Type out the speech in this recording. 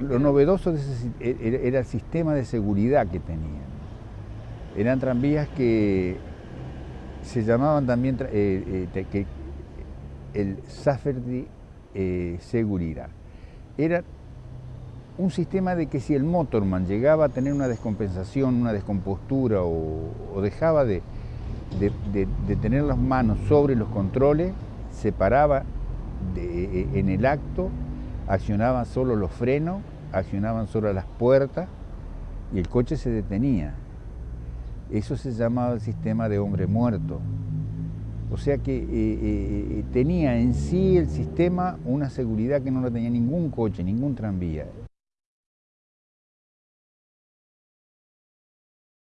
lo novedoso de ese, e, e, era el sistema de seguridad que tenían. Eran tranvías que se llamaban también eh, eh, que el Saferdi eh, Seguridad. Era un sistema de que si el motorman llegaba a tener una descompensación, una descompostura o, dejaba de, de, tener las manos sobre los controles, se paraba en el acto, accionaban solo los frenos, accionaban solo las puertas y el coche se detenía. Eso se llamaba el sistema de hombre muerto. O sea que eh, eh, tenía en sí el sistema una seguridad que no la tenía ningún coche, ningún tranvía.